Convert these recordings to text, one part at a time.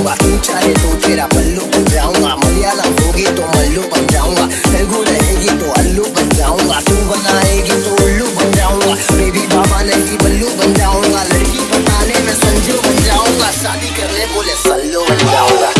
जाऊँगा। तू चाहे तो तेरा पल्लू बन जाऊँगा। मलयालम होगी तो मल्लू बन जाऊँगा। तेलुगु रहेगी तो अल्लू बन जाऊँगा। तू बनाएगी तो उल्लू बन जाऊँगा। बेबी बाबा नहीं, बल्लू बन जाऊँगा। लड़की बताने में संजू बन जाऊँगा। शादी करने बोले सल्लू बन जाऊँगा।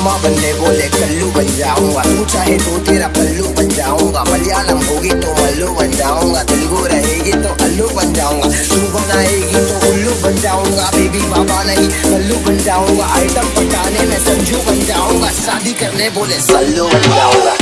मामा बनने बोले, कल्लू बन जाऊँगा। तू चाहे तो तेरा पल्लू बन जाऊँगा। मलयालम होगी तो मल्लू बन जाऊँगा। तेलुगु रहेगी तो अल्लू बन जाऊँगा। तू बनाएगी तो उल्लू बन जाऊँगा। बेबी बाबा नहीं, कल्लू बन जाऊँगा। आइटम पटाने में संजू बन जाऊँगा। शादी करने बोले, सल्लू बन जाऊँगा।